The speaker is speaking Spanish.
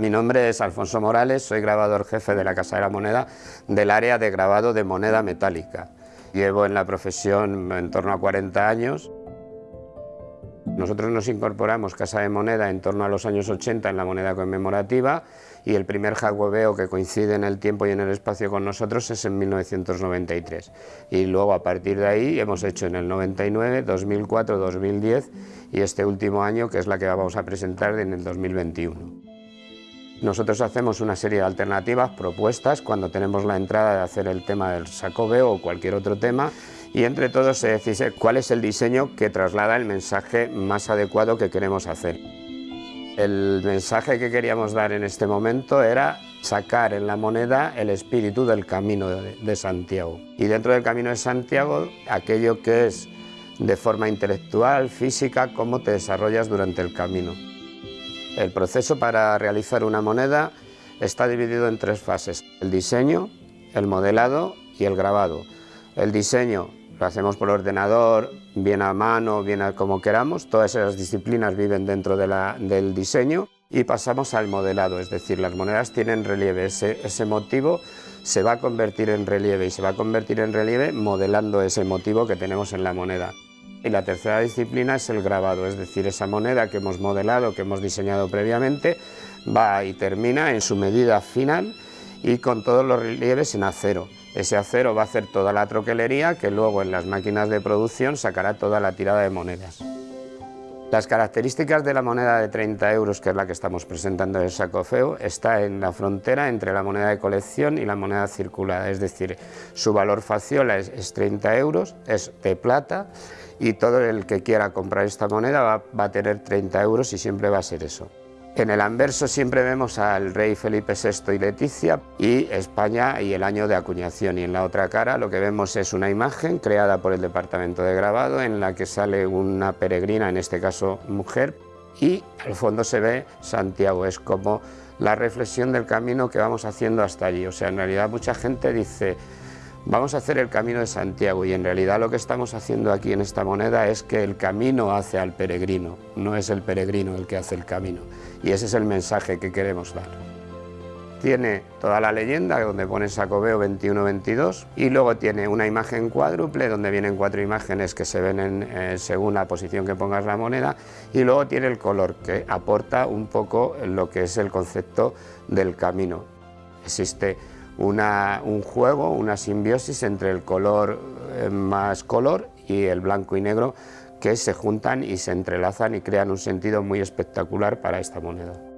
Mi nombre es Alfonso Morales, soy grabador jefe de la Casa de la Moneda del área de grabado de moneda metálica. Llevo en la profesión en torno a 40 años. Nosotros nos incorporamos Casa de Moneda en torno a los años 80 en la moneda conmemorativa y el primer jagueveo que coincide en el tiempo y en el espacio con nosotros es en 1993. Y luego a partir de ahí hemos hecho en el 99, 2004, 2010 y este último año que es la que vamos a presentar en el 2021. Nosotros hacemos una serie de alternativas, propuestas, cuando tenemos la entrada de hacer el tema del sacobeo o cualquier otro tema y entre todos se decide cuál es el diseño que traslada el mensaje más adecuado que queremos hacer. El mensaje que queríamos dar en este momento era sacar en la moneda el espíritu del Camino de, Santiago. Y dentro del Camino de Santiago, aquello que es de forma intelectual, física, cómo te desarrollas durante el camino. El proceso para realizar una moneda está dividido en tres fases, el diseño, el modelado y el grabado. El diseño lo hacemos por ordenador, bien a mano, bien a como queramos, todas esas disciplinas viven dentro del diseño y pasamos al modelado, es decir, las monedas tienen relieve, ese, ese motivo se va a convertir en relieve y se va a convertir en relieve modelando ese motivo que tenemos en la moneda. Y la tercera disciplina es el grabado, es decir, esa moneda que hemos modelado, que hemos diseñado previamente, va y termina en su medida final y con todos los relieves en acero. Ese acero va a hacer toda la troquelería que luego en las máquinas de producción sacará toda la tirada de monedas. Las características de la moneda de 30 euros, que es la que estamos presentando en el saco feo, está en la frontera entre la moneda de colección y la moneda circulada, es decir, su valor faciola es, 30 euros, es de plata y todo el que quiera comprar esta moneda va, va a tener 30 euros y siempre va a ser eso. En el anverso siempre vemos al rey Felipe VI y Leticia y España y el año de acuñación. Y en la otra cara lo que vemos es una imagen creada por el departamento de grabado en la que sale una peregrina, en este caso mujer, y al fondo se ve Santiago, es como la reflexión del camino que vamos haciendo hasta allí, o sea, en realidad mucha gente dice vamos a hacer el camino de Santiago y en realidad lo que estamos haciendo aquí en esta moneda es que el camino hace al peregrino, no es el peregrino el que hace el camino y ese es el mensaje que queremos dar. Tiene toda la leyenda donde pone Sacobeo 21-22 y luego tiene una imagen cuádruple donde vienen cuatro imágenes que se ven en, eh, según la posición que pongas la moneda y luego tiene el color que aporta un poco lo que es el concepto del camino. Existe un juego, una simbiosis entre el color eh, más color y el blanco y negro que se juntan y se entrelazan y crean un sentido muy espectacular para esta moneda.